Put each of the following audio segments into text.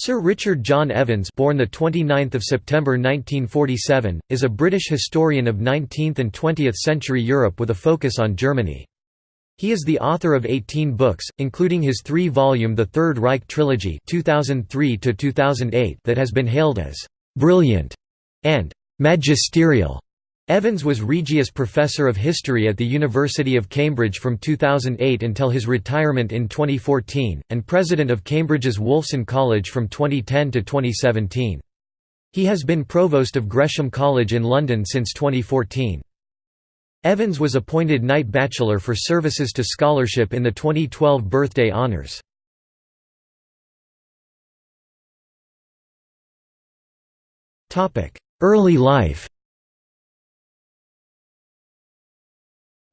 Sir Richard John Evans born the 29th of September 1947 is a British historian of 19th and 20th century Europe with a focus on Germany. He is the author of 18 books, including his three-volume The Third Reich trilogy 2003 that has been hailed as «brilliant» and «magisterial». Evans was Regius Professor of History at the University of Cambridge from 2008 until his retirement in 2014, and President of Cambridge's Wolfson College from 2010 to 2017. He has been Provost of Gresham College in London since 2014. Evans was appointed Knight Bachelor for services to scholarship in the 2012 Birthday Honours. Early life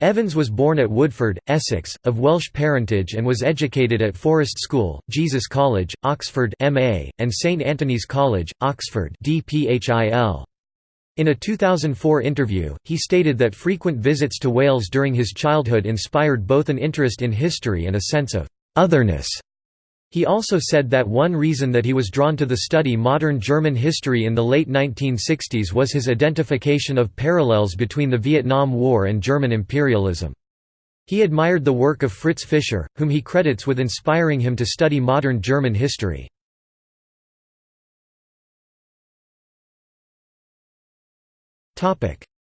Evans was born at Woodford, Essex, of Welsh parentage and was educated at Forest School, Jesus College, Oxford MA, and St Antony's College, Oxford DPHIL. In a 2004 interview, he stated that frequent visits to Wales during his childhood inspired both an interest in history and a sense of «otherness» He also said that one reason that he was drawn to the study modern German history in the late 1960s was his identification of parallels between the Vietnam War and German imperialism. He admired the work of Fritz Fischer, whom he credits with inspiring him to study modern German history.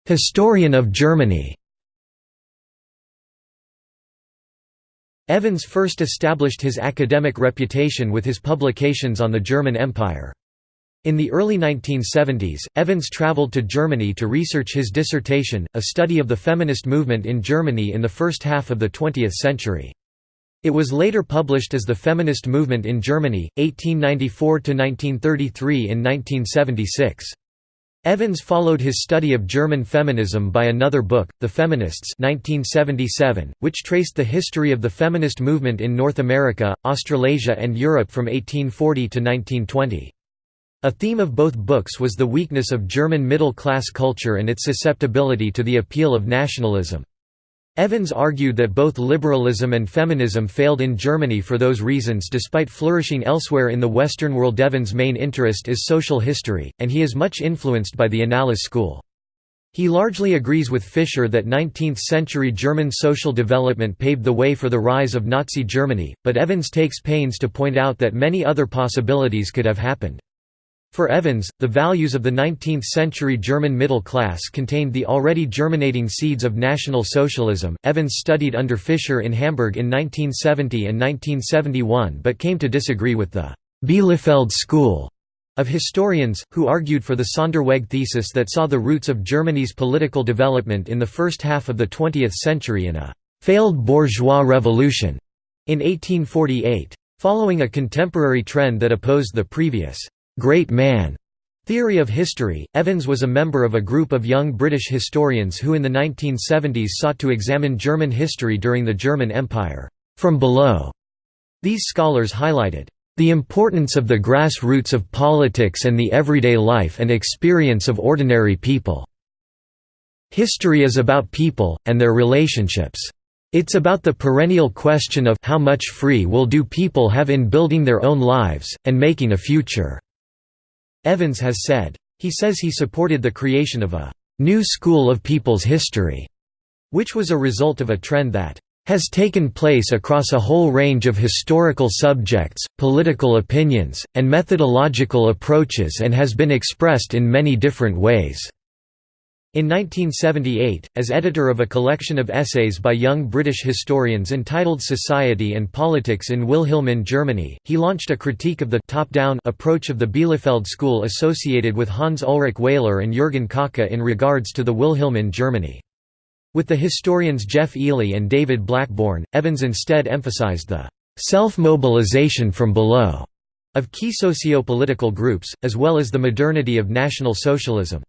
Historian of Germany Evans first established his academic reputation with his publications on the German Empire. In the early 1970s, Evans traveled to Germany to research his dissertation, a study of the feminist movement in Germany in the first half of the 20th century. It was later published as The Feminist Movement in Germany, 1894–1933 in 1976. Evans followed his study of German feminism by another book, The Feminists 1977, which traced the history of the feminist movement in North America, Australasia and Europe from 1840 to 1920. A theme of both books was the weakness of German middle-class culture and its susceptibility to the appeal of nationalism. Evans argued that both liberalism and feminism failed in Germany for those reasons despite flourishing elsewhere in the Western world. Evans' main interest is social history, and he is much influenced by the Annales school. He largely agrees with Fischer that 19th-century German social development paved the way for the rise of Nazi Germany, but Evans takes pains to point out that many other possibilities could have happened. For Evans, the values of the 19th-century German middle class contained the already germinating seeds of National Socialism. Evans studied under Fischer in Hamburg in 1970 and 1971 but came to disagree with the Bielefeld school of historians, who argued for the Sonderweg thesis that saw the roots of Germany's political development in the first half of the 20th century in a «failed bourgeois revolution» in 1848. Following a contemporary trend that opposed the previous great man theory of history, Evans was a member of a group of young British historians who in the 1970s sought to examine German history during the German Empire, from below. These scholars highlighted the importance of the grassroots of politics and the everyday life and experience of ordinary people. History is about people, and their relationships. It's about the perennial question of how much free will do people have in building their own lives, and making a future. Evans has said. He says he supported the creation of a «new school of people's history», which was a result of a trend that has taken place across a whole range of historical subjects, political opinions, and methodological approaches and has been expressed in many different ways. In 1978, as editor of a collection of essays by young British historians entitled Society and Politics in Wilhelmine Germany, he launched a critique of the top-down approach of the Bielefeld school associated with Hans Ulrich Wehler and Jürgen Kocka in regards to the Wilhelmine Germany. With the historians Geoff Eley and David Blackbourn, Evans instead emphasized the self-mobilization from below of key socio-political groups, as well as the modernity of National Socialism.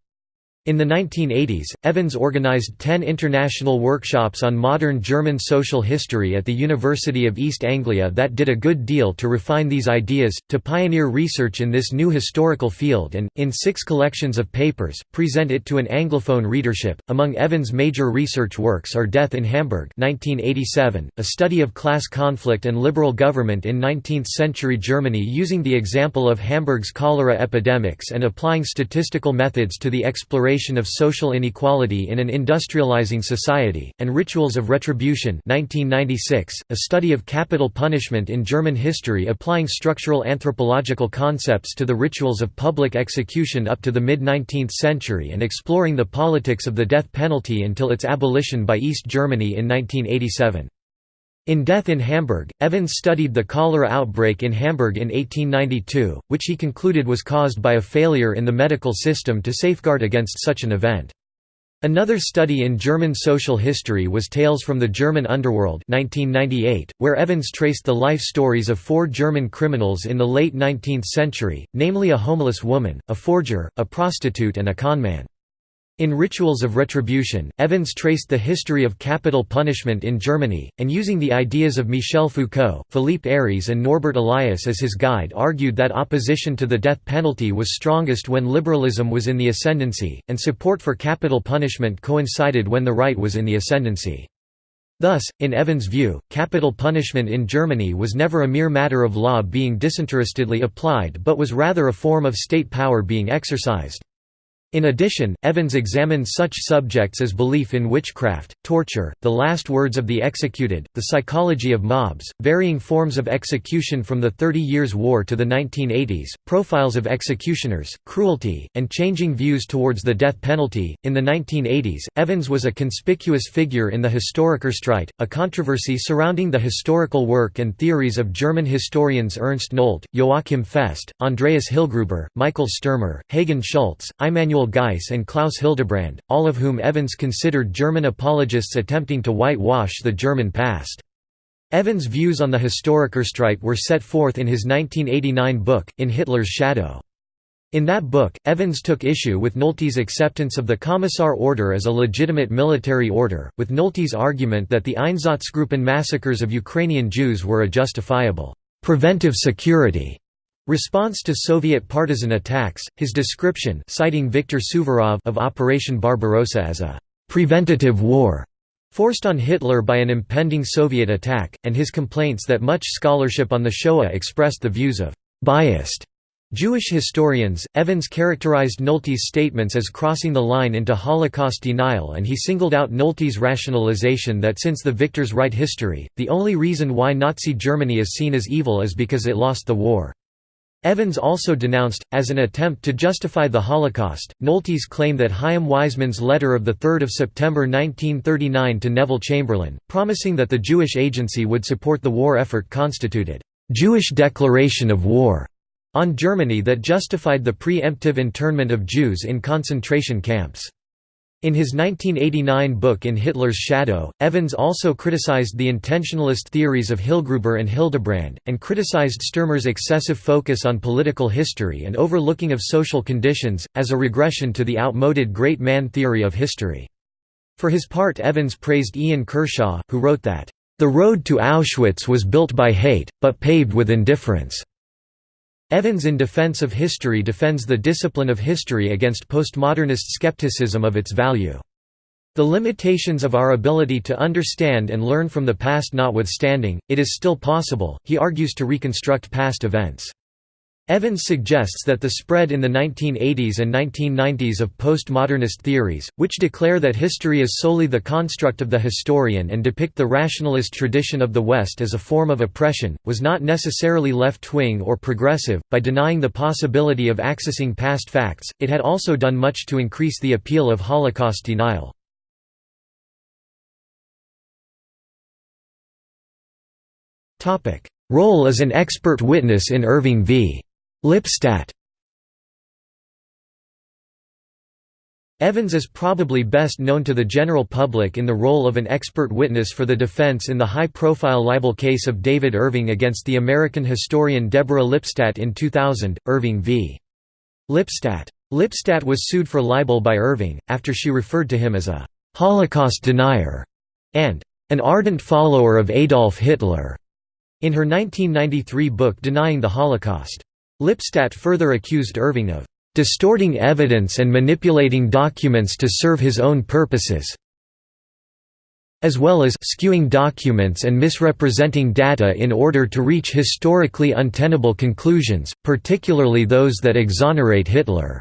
In the 1980s, Evans organized ten international workshops on modern German social history at the University of East Anglia that did a good deal to refine these ideas, to pioneer research in this new historical field and, in six collections of papers, present it to an Anglophone readership. Among Evans' major research works are Death in Hamburg 1987, a study of class conflict and liberal government in 19th-century Germany using the example of Hamburg's cholera epidemics and applying statistical methods to the exploration of social inequality in an industrializing society, and Rituals of Retribution 1996, a study of capital punishment in German history applying structural anthropological concepts to the rituals of public execution up to the mid-19th century and exploring the politics of the death penalty until its abolition by East Germany in 1987. In Death in Hamburg, Evans studied the cholera outbreak in Hamburg in 1892, which he concluded was caused by a failure in the medical system to safeguard against such an event. Another study in German social history was Tales from the German Underworld 1998, where Evans traced the life stories of four German criminals in the late 19th century, namely a homeless woman, a forger, a prostitute and a conman. In Rituals of Retribution, Evans traced the history of capital punishment in Germany, and using the ideas of Michel Foucault, Philippe Ariès and Norbert Elias as his guide argued that opposition to the death penalty was strongest when liberalism was in the ascendancy, and support for capital punishment coincided when the right was in the ascendancy. Thus, in Evans' view, capital punishment in Germany was never a mere matter of law being disinterestedly applied but was rather a form of state power being exercised. In addition, Evans examined such subjects as belief in witchcraft, torture, the last words of the executed, the psychology of mobs, varying forms of execution from the Thirty Years' War to the 1980s, profiles of executioners, cruelty, and changing views towards the death penalty. In the 1980s, Evans was a conspicuous figure in the Historikerstreit, a controversy surrounding the historical work and theories of German historians Ernst Nolte, Joachim Fest, Andreas Hillgruber, Michael Sturmer, Hagen Schulze, Immanuel Geiss and Klaus Hildebrand, all of whom Evans considered German apologists attempting to whitewash the German past. Evans' views on the Historikerstreit were set forth in his 1989 book, In Hitler's Shadow. In that book, Evans took issue with Nolte's acceptance of the Commissar Order as a legitimate military order, with Nolte's argument that the Einsatzgruppen massacres of Ukrainian Jews were a justifiable, preventive security Response to Soviet partisan attacks, his description citing Viktor Suvorov of Operation Barbarossa as a «preventative war» forced on Hitler by an impending Soviet attack, and his complaints that much scholarship on the Shoah expressed the views of «biased» Jewish historians, Evans characterized Nolte's statements as crossing the line into Holocaust denial and he singled out Nolte's rationalization that since the victors write history, the only reason why Nazi Germany is seen as evil is because it lost the war. Evans also denounced, as an attempt to justify the Holocaust, Nolte's claim that Chaim Weizmann's letter of 3 September 1939 to Neville Chamberlain, promising that the Jewish Agency would support the war effort constituted, "...Jewish declaration of war." on Germany that justified the pre-emptive internment of Jews in concentration camps. In his 1989 book In Hitler's Shadow, Evans also criticized the intentionalist theories of Hillgruber and Hildebrand, and criticized Sturmer's excessive focus on political history and overlooking of social conditions, as a regression to the outmoded great man theory of history. For his part Evans praised Ian Kershaw, who wrote that, "...the road to Auschwitz was built by hate, but paved with indifference." Evans in Defense of History defends the discipline of history against postmodernist skepticism of its value. The limitations of our ability to understand and learn from the past notwithstanding, it is still possible, he argues to reconstruct past events. Evans suggests that the spread in the 1980s and 1990s of postmodernist theories, which declare that history is solely the construct of the historian and depict the rationalist tradition of the West as a form of oppression, was not necessarily left-wing or progressive. By denying the possibility of accessing past facts, it had also done much to increase the appeal of Holocaust denial. Role as an expert witness in Irving v. Lipstadt Evans is probably best known to the general public in the role of an expert witness for the defense in the high-profile libel case of David Irving against the American historian Deborah Lipstadt in 2000, Irving v. Lipstadt. Lipstadt was sued for libel by Irving, after she referred to him as a «Holocaust denier» and «an ardent follower of Adolf Hitler» in her 1993 book Denying the Holocaust. Lipstadt further accused Irving of «distorting evidence and manipulating documents to serve his own purposes», as well as skewing documents and misrepresenting data in order to reach historically untenable conclusions, particularly those that exonerate Hitler.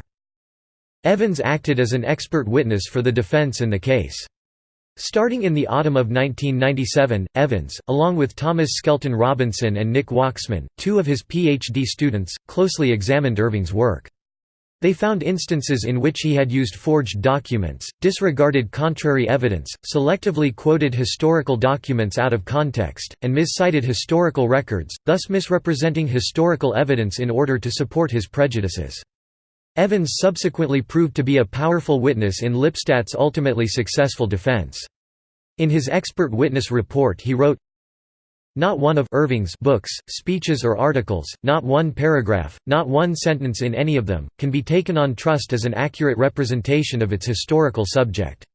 Evans acted as an expert witness for the defense in the case. Starting in the autumn of 1997, Evans, along with Thomas Skelton Robinson and Nick Waxman, two of his PhD students, closely examined Irving's work. They found instances in which he had used forged documents, disregarded contrary evidence, selectively quoted historical documents out of context, and miscited historical records, thus misrepresenting historical evidence in order to support his prejudices. Evans subsequently proved to be a powerful witness in Lipstadt's ultimately successful defense. In his expert witness report he wrote, not one of Irving's books, speeches or articles, not one paragraph, not one sentence in any of them, can be taken on trust as an accurate representation of its historical subject.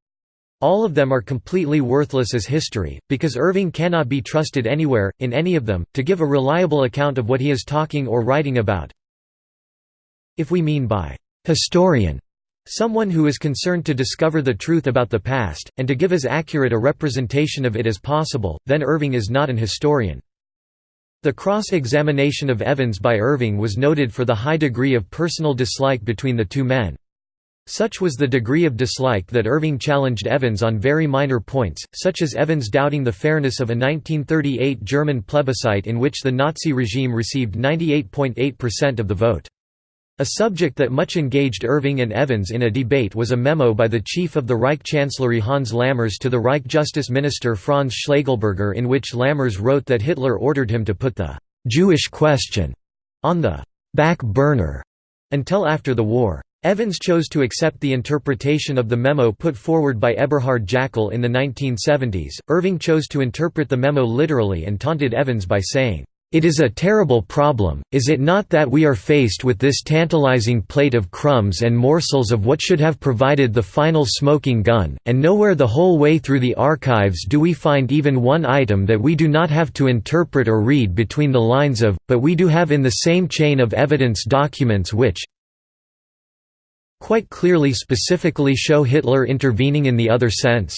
All of them are completely worthless as history, because Irving cannot be trusted anywhere, in any of them, to give a reliable account of what he is talking or writing about, if we mean by «historian» someone who is concerned to discover the truth about the past, and to give as accurate a representation of it as possible, then Irving is not an historian. The cross-examination of Evans by Irving was noted for the high degree of personal dislike between the two men. Such was the degree of dislike that Irving challenged Evans on very minor points, such as Evans doubting the fairness of a 1938 German plebiscite in which the Nazi regime received 98.8% of the vote. A subject that much engaged Irving and Evans in a debate was a memo by the chief of the Reich Chancellery Hans Lammers to the Reich Justice Minister Franz Schlegelberger in which Lammers wrote that Hitler ordered him to put the «Jewish question» on the «back burner» until after the war. Evans chose to accept the interpretation of the memo put forward by Eberhard Jäckel in the 1970s. Irving chose to interpret the memo literally and taunted Evans by saying, it is a terrible problem, is it not that we are faced with this tantalizing plate of crumbs and morsels of what should have provided the final smoking gun, and nowhere the whole way through the archives do we find even one item that we do not have to interpret or read between the lines of, but we do have in the same chain of evidence documents which quite clearly specifically show Hitler intervening in the other sense."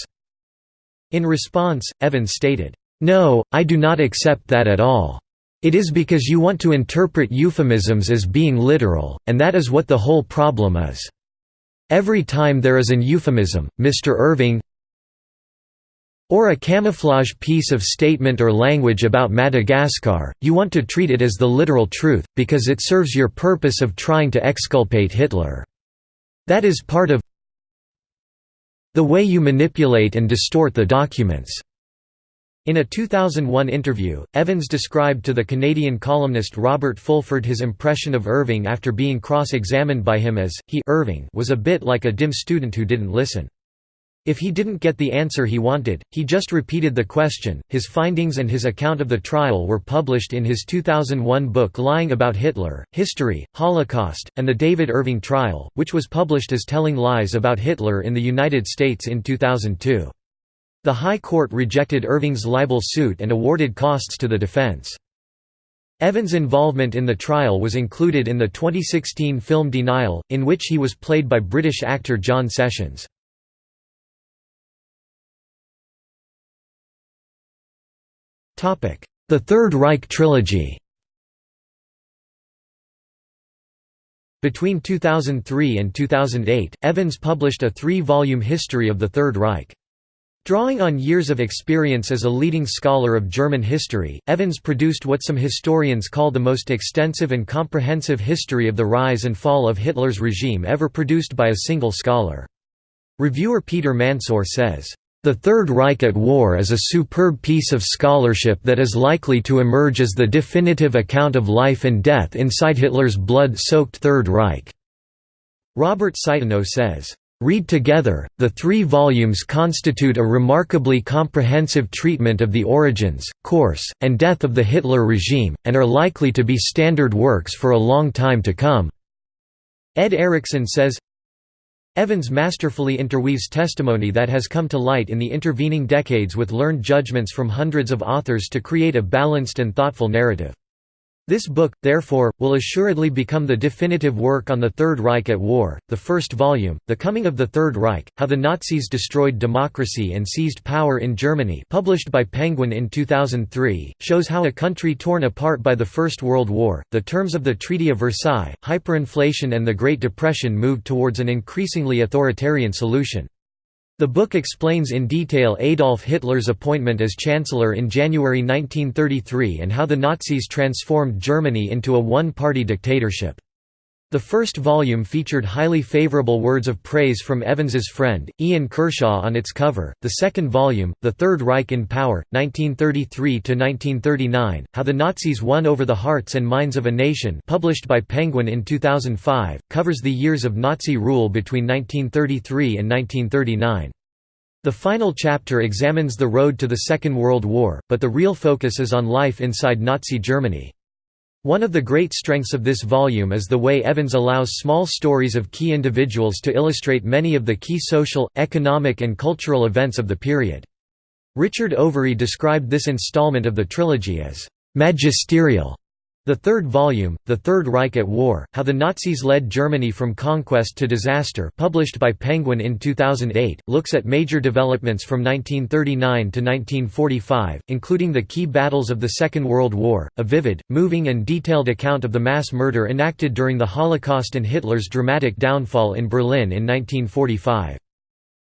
In response, Evans stated, "'No, I do not accept that at all. It is because you want to interpret euphemisms as being literal, and that is what the whole problem is. Every time there is an euphemism, Mr. Irving or a camouflage piece of statement or language about Madagascar, you want to treat it as the literal truth, because it serves your purpose of trying to exculpate Hitler. That is part of the way you manipulate and distort the documents. In a 2001 interview, Evans described to the Canadian columnist Robert Fulford his impression of Irving after being cross-examined by him as, he Irving was a bit like a dim student who didn't listen. If he didn't get the answer he wanted, he just repeated the question. His findings and his account of the trial were published in his 2001 book Lying About Hitler, History, Holocaust, and the David Irving Trial, which was published as Telling Lies About Hitler in the United States in 2002. The High Court rejected Irving's libel suit and awarded costs to the defense. Evans' involvement in the trial was included in the 2016 film Denial, in which he was played by British actor John Sessions. The Third Reich trilogy Between 2003 and 2008, Evans published a three-volume history of the Third Reich. Drawing on years of experience as a leading scholar of German history, Evans produced what some historians call the most extensive and comprehensive history of the rise and fall of Hitler's regime ever produced by a single scholar. Reviewer Peter Mansoor says, "...the Third Reich at War is a superb piece of scholarship that is likely to emerge as the definitive account of life and death inside Hitler's blood-soaked Third Reich." Robert Citino says, Read together, the three volumes constitute a remarkably comprehensive treatment of the origins, course, and death of the Hitler regime, and are likely to be standard works for a long time to come. Ed Erickson says, Evans masterfully interweaves testimony that has come to light in the intervening decades with learned judgments from hundreds of authors to create a balanced and thoughtful narrative. This book, therefore, will assuredly become the definitive work on the Third Reich at War. The first volume, The Coming of the Third Reich How the Nazis Destroyed Democracy and Seized Power in Germany, published by Penguin in 2003, shows how a country torn apart by the First World War, the terms of the Treaty of Versailles, hyperinflation, and the Great Depression moved towards an increasingly authoritarian solution. The book explains in detail Adolf Hitler's appointment as Chancellor in January 1933 and how the Nazis transformed Germany into a one-party dictatorship. The first volume featured highly favorable words of praise from Evans's friend, Ian Kershaw on its cover. The second volume, The Third Reich in Power, 1933–1939, How the Nazis Won Over the Hearts and Minds of a Nation published by Penguin in 2005, covers the years of Nazi rule between 1933 and 1939. The final chapter examines the road to the Second World War, but the real focus is on life inside Nazi Germany. One of the great strengths of this volume is the way Evans allows small stories of key individuals to illustrate many of the key social, economic and cultural events of the period. Richard Overy described this installment of the trilogy as «magisterial» The third volume, The Third Reich at War, How the Nazis Led Germany from Conquest to Disaster published by Penguin in 2008, looks at major developments from 1939 to 1945, including the key battles of the Second World War, a vivid, moving and detailed account of the mass murder enacted during the Holocaust and Hitler's dramatic downfall in Berlin in 1945.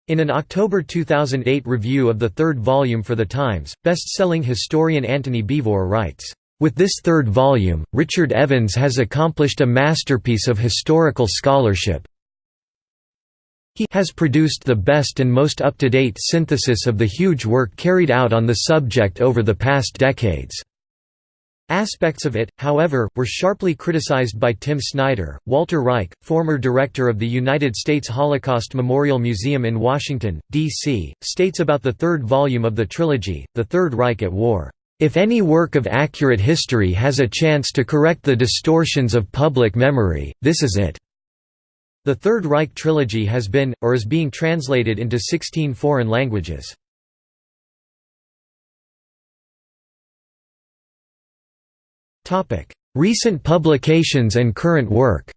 In an October 2008 review of the third volume for The Times, best-selling historian Antony Beevor writes, with this third volume, Richard Evans has accomplished a masterpiece of historical scholarship. He has produced the best and most up-to-date synthesis of the huge work carried out on the subject over the past decades. Aspects of it, however, were sharply criticized by Tim Snyder. Walter Reich, former director of the United States Holocaust Memorial Museum in Washington, D.C., states about the third volume of the trilogy, The Third Reich at War. If any work of accurate history has a chance to correct the distortions of public memory, this is it. The Third Reich trilogy has been, or is being translated into 16 foreign languages. Recent publications and current work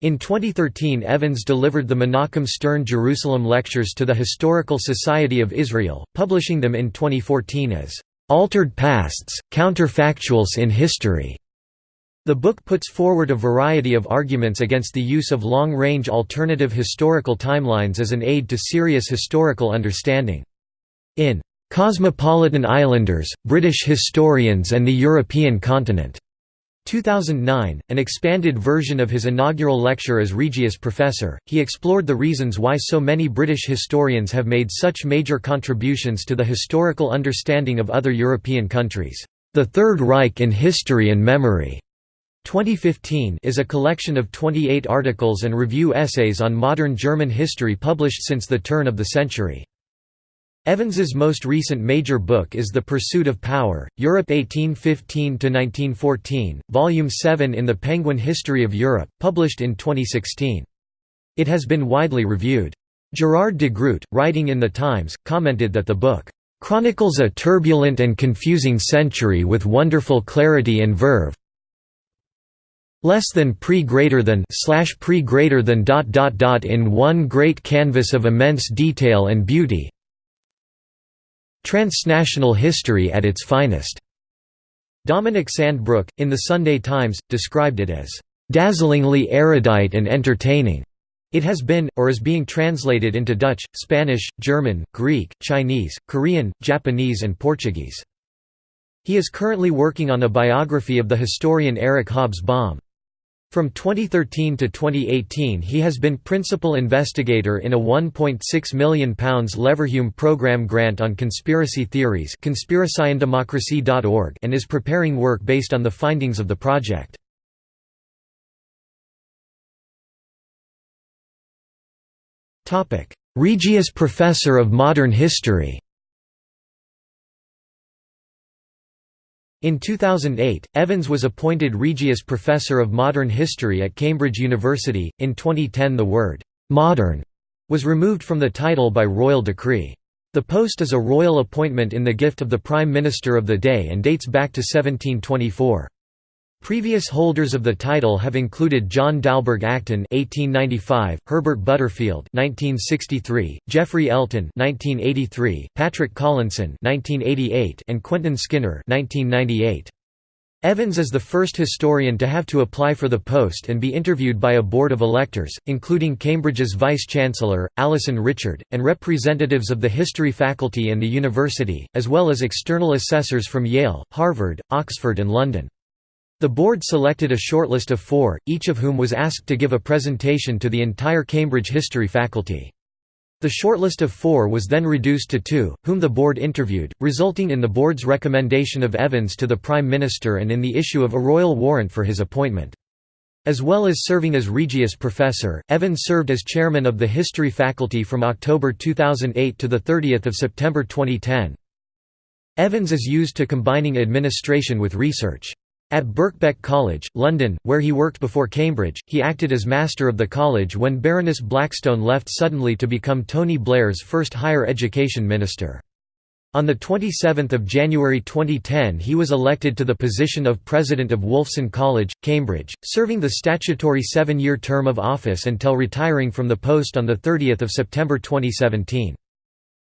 In 2013 Evans delivered the Menachem Stern Jerusalem Lectures to the Historical Society of Israel, publishing them in 2014 as, "...altered pasts, counterfactuals in history." The book puts forward a variety of arguments against the use of long-range alternative historical timelines as an aid to serious historical understanding. In "...Cosmopolitan Islanders, British Historians and the European Continent", 2009, an expanded version of his inaugural lecture as Regius Professor, he explored the reasons why so many British historians have made such major contributions to the historical understanding of other European countries. The Third Reich in History and Memory 2015 is a collection of 28 articles and review essays on modern German history published since the turn of the century. Evans's most recent major book is The Pursuit of Power, Europe 1815–1914, Volume 7 in the Penguin History of Europe, published in 2016. It has been widely reviewed. Gerard de Groot, writing in The Times, commented that the book, "...chronicles a turbulent and confusing century with wonderful clarity and verve less than pre greater than slash pre greater than dot dot dot in one great canvas of immense detail and beauty Transnational history at its finest. Dominic Sandbrook, in the Sunday Times, described it as, "...dazzlingly erudite and entertaining." It has been, or is being translated into Dutch, Spanish, German, Greek, Chinese, Korean, Japanese and Portuguese. He is currently working on a biography of the historian Eric Hobsbawm. From 2013 to 2018 he has been principal investigator in a £1.6 million Leverhulme programme grant on conspiracy theories and is preparing work based on the findings of the project. Regius Professor of Modern History In 2008, Evans was appointed Regius Professor of Modern History at Cambridge University. In 2010, the word modern was removed from the title by royal decree. The post is a royal appointment in the gift of the Prime Minister of the day and dates back to 1724. Previous holders of the title have included John Dalberg Acton (1895), Herbert Butterfield (1963), Geoffrey Elton (1983), Patrick Collinson (1988), and Quentin Skinner (1998). Evans is the first historian to have to apply for the post and be interviewed by a board of electors, including Cambridge's vice-chancellor, Alison Richard, and representatives of the history faculty and the university, as well as external assessors from Yale, Harvard, Oxford and London. The board selected a shortlist of four, each of whom was asked to give a presentation to the entire Cambridge history faculty. The shortlist of four was then reduced to two, whom the board interviewed, resulting in the board's recommendation of Evans to the Prime Minister and in the issue of a royal warrant for his appointment. As well as serving as Regius Professor, Evans served as chairman of the History Faculty from October 2008 to 30 September 2010. Evans is used to combining administration with research. At Birkbeck College, London, where he worked before Cambridge, he acted as Master of the College when Baroness Blackstone left suddenly to become Tony Blair's first higher education minister. On 27 January 2010 he was elected to the position of President of Wolfson College, Cambridge, serving the statutory seven-year term of office until retiring from the post on 30 September 2017.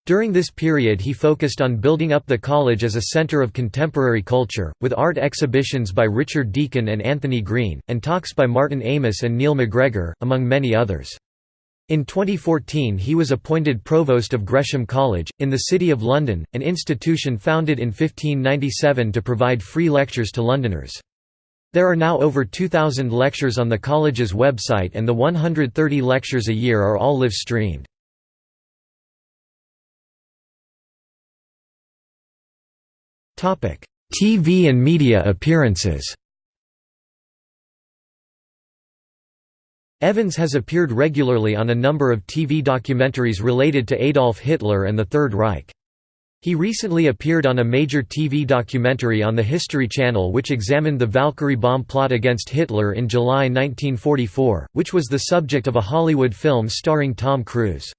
During this period he focused on building up the college as a center of contemporary culture, with art exhibitions by Richard Deacon and Anthony Green, and talks by Martin Amis and Neil MacGregor, among many others. In 2014 he was appointed Provost of Gresham College, in the City of London, an institution founded in 1597 to provide free lectures to Londoners. There are now over 2,000 lectures on the college's website and the 130 lectures a year are all live-streamed. TV and media appearances Evans has appeared regularly on a number of TV documentaries related to Adolf Hitler and the Third Reich. He recently appeared on a major TV documentary on the History Channel which examined the Valkyrie bomb plot against Hitler in July 1944, which was the subject of a Hollywood film starring Tom Cruise.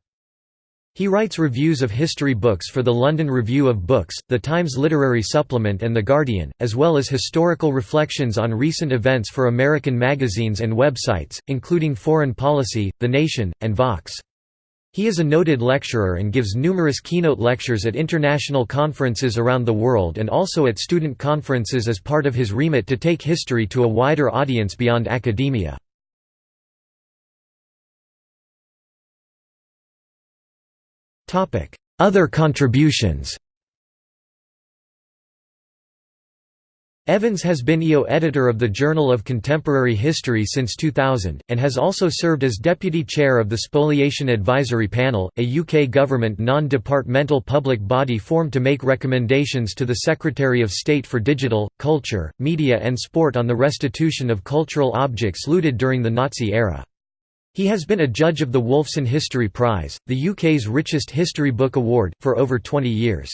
He writes reviews of history books for the London Review of Books, the Times Literary Supplement and The Guardian, as well as historical reflections on recent events for American magazines and websites, including Foreign Policy, The Nation, and Vox. He is a noted lecturer and gives numerous keynote lectures at international conferences around the world and also at student conferences as part of his remit to take history to a wider audience beyond academia. Other contributions Evans has been EO editor of the Journal of Contemporary History since 2000, and has also served as deputy chair of the Spoliation Advisory Panel, a UK government non-departmental public body formed to make recommendations to the Secretary of State for Digital, Culture, Media and Sport on the restitution of cultural objects looted during the Nazi era. He has been a judge of the Wolfson History Prize, the UK's richest history book award, for over 20 years.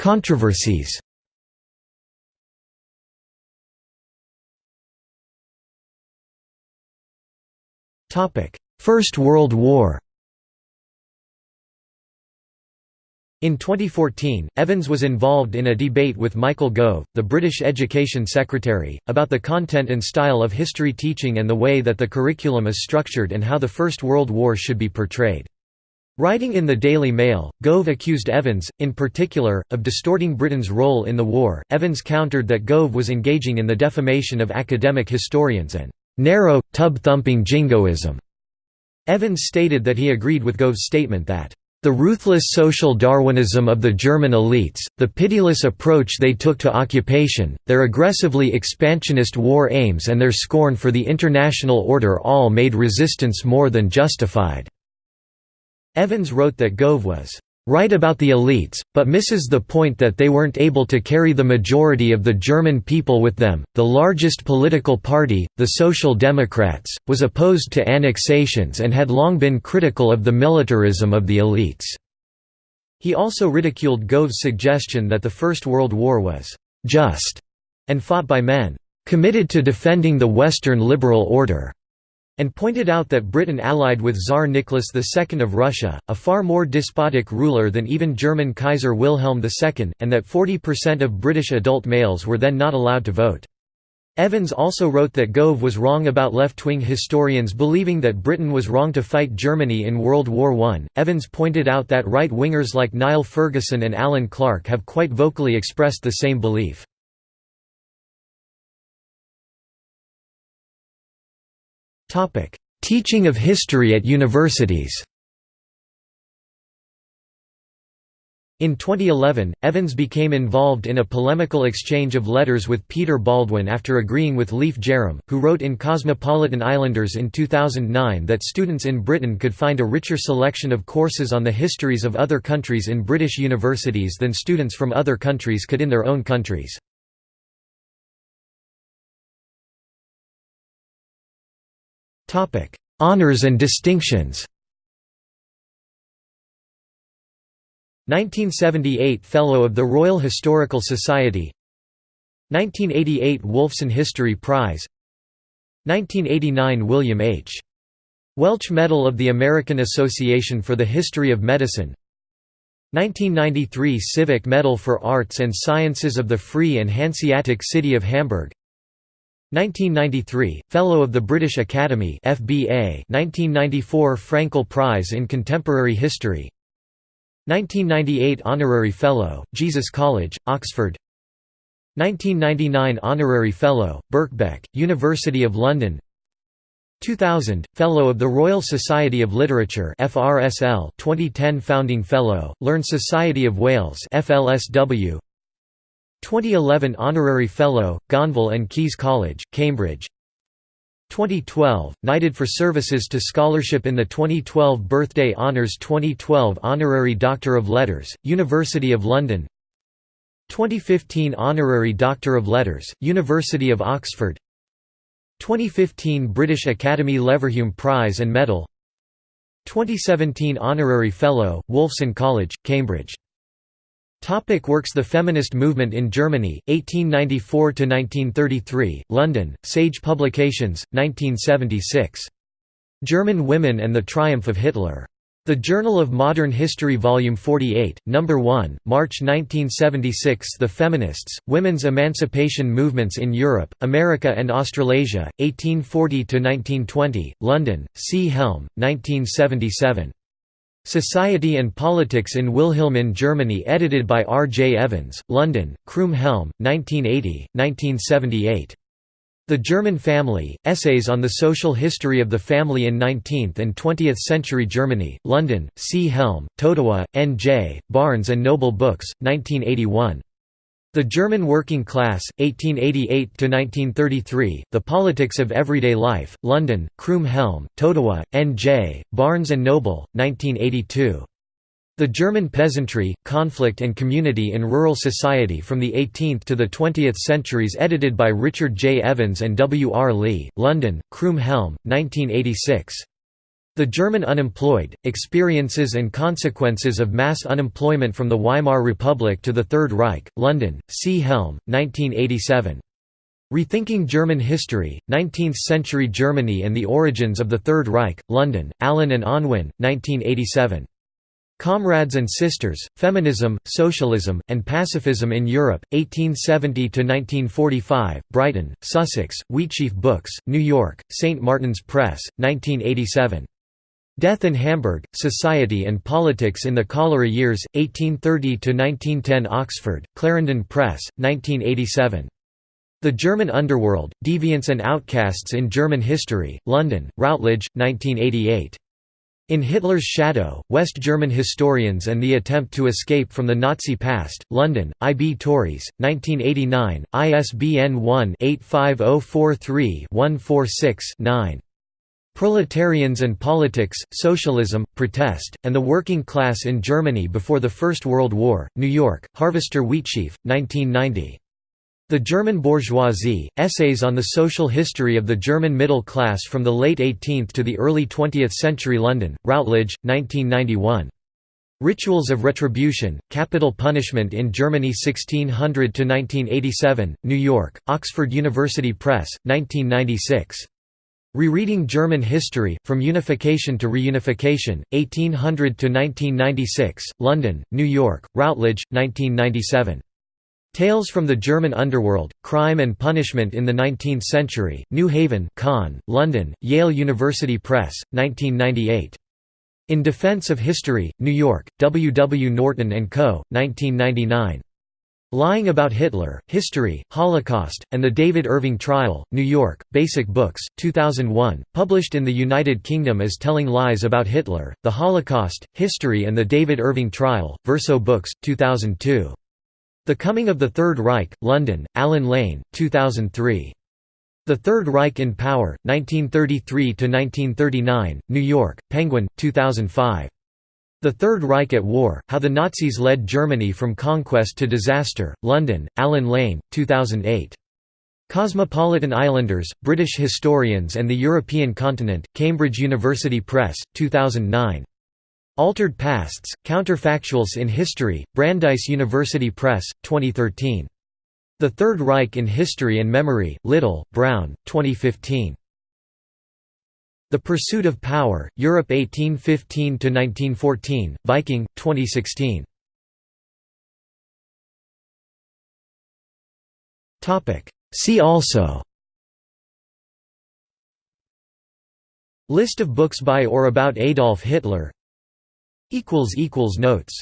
Controversies First World War In 2014, Evans was involved in a debate with Michael Gove, the British Education Secretary, about the content and style of history teaching and the way that the curriculum is structured and how the First World War should be portrayed. Writing in the Daily Mail, Gove accused Evans, in particular, of distorting Britain's role in the war. Evans countered that Gove was engaging in the defamation of academic historians and narrow, tub-thumping jingoism. Evans stated that he agreed with Gove's statement that the ruthless social Darwinism of the German elites, the pitiless approach they took to occupation, their aggressively expansionist war aims and their scorn for the international order all made resistance more than justified." Evans wrote that Gove was right about the elites, but misses the point that they weren't able to carry the majority of the German people with them. The largest political party, the Social Democrats, was opposed to annexations and had long been critical of the militarism of the elites. He also ridiculed Gove's suggestion that the First World War was just and fought by men committed to defending the Western liberal order and pointed out that Britain allied with Tsar Nicholas II of Russia, a far more despotic ruler than even German Kaiser Wilhelm II, and that 40% of British adult males were then not allowed to vote. Evans also wrote that Gove was wrong about left-wing historians believing that Britain was wrong to fight Germany in World War I. Evans pointed out that right-wingers like Niall Ferguson and Alan Clark have quite vocally expressed the same belief. Teaching of history at universities In 2011, Evans became involved in a polemical exchange of letters with Peter Baldwin after agreeing with Leif Jerram, who wrote in Cosmopolitan Islanders in 2009 that students in Britain could find a richer selection of courses on the histories of other countries in British universities than students from other countries could in their own countries. Honours and distinctions. 1978 Fellow of the Royal Historical Society. 1988 Wolfson History Prize. 1989 William H. Welch Medal of the American Association for the History of Medicine. 1993 Civic Medal for Arts and Sciences of the Free and Hanseatic City of Hamburg 1993, Fellow of the British Academy FBA 1994 Fraenkel Prize in Contemporary History. 1998 Honorary Fellow, Jesus College, Oxford. 1999 Honorary Fellow, Birkbeck, University of London. 2000, Fellow of the Royal Society of Literature FRSL 2010 Founding Fellow, Learned Society of Wales FLSW 2011 Honorary Fellow, Gonville and Caius College, Cambridge. 2012, Knighted for Services to Scholarship in the 2012 Birthday Honours 2012 Honorary Doctor of Letters, University of London. 2015 Honorary Doctor of Letters, University of Oxford. 2015 British Academy Leverhulme Prize and Medal. 2017 Honorary Fellow, Wolfson College, Cambridge Topic works The feminist movement in Germany, 1894–1933, London, Sage Publications, 1976. German Women and the Triumph of Hitler. The Journal of Modern History Volume 48, No. 1, March 1976 The Feminists, Women's Emancipation Movements in Europe, America and Australasia, 1840–1920, London, C. Helm, 1977. Society and Politics in Wilhelmine Germany edited by R. J. Evans, London, Croom Helm, 1980, 1978. The German Family, Essays on the Social History of the Family in 19th and 20th Century Germany, London, C. Helm, Totowa, N. J., Barnes & Noble Books, 1981. The German Working Class, 1888–1933, The Politics of Everyday Life, London, Croom Helm, Totowa, N.J., Barnes & Noble, 1982. The German Peasantry, Conflict and Community in Rural Society from the 18th to the 20th Centuries edited by Richard J. Evans and W. R. Lee, London, Croom Helm, 1986. The German unemployed, experiences and consequences of mass unemployment from the Weimar Republic to the Third Reich, London, C. Helm, 1987. Rethinking German History, 19th-century Germany and the Origins of the Third Reich, London, Allen and Unwin, 1987. Comrades and Sisters, Feminism, Socialism, and Pacifism in Europe, 1870–1945, Brighton, Sussex, Wheatsheaf Books, New York, St. Martin's Press, 1987. Death in Hamburg, Society and Politics in the Cholera Years, 1830–1910 Oxford, Clarendon Press, 1987. The German Underworld, Deviants and Outcasts in German History, London, Routledge, 1988. In Hitler's Shadow, West German Historians and the Attempt to Escape from the Nazi Past, London, I. B. Tauris, 1989, ISBN 1-85043-146-9. Proletarians and Politics, Socialism, Protest, and the Working Class in Germany Before the First World War, New York, Harvester Wheatsheaf, 1990. The German Bourgeoisie, Essays on the Social History of the German Middle Class from the Late 18th to the Early 20th Century London, Routledge, 1991. Rituals of Retribution, Capital Punishment in Germany 1600–1987, New York, Oxford University Press, 1996. Rereading German History, From Unification to Reunification, 1800–1996, London, New York, Routledge, 1997. Tales from the German Underworld, Crime and Punishment in the Nineteenth Century, New Haven Conn, London, Yale University Press, 1998. In Defense of History, New York, W. W. Norton & Co., 1999. Lying About Hitler, History, Holocaust, and the David Irving Trial, New York, Basic Books, 2001, published in the United Kingdom as Telling Lies About Hitler, The Holocaust, History and the David Irving Trial, Verso Books, 2002. The Coming of the Third Reich, London, Allen Lane, 2003. The Third Reich in Power, 1933–1939, New York, Penguin, 2005. The Third Reich at War, How the Nazis Led Germany from Conquest to Disaster, London, Allen Lane, 2008. Cosmopolitan Islanders, British Historians and the European Continent, Cambridge University Press, 2009. Altered Pasts, Counterfactuals in History, Brandeis University Press, 2013. The Third Reich in History and Memory, Little, Brown, 2015. The Pursuit of Power, Europe 1815–1914, Viking, 2016. See also List of books by or about Adolf Hitler Notes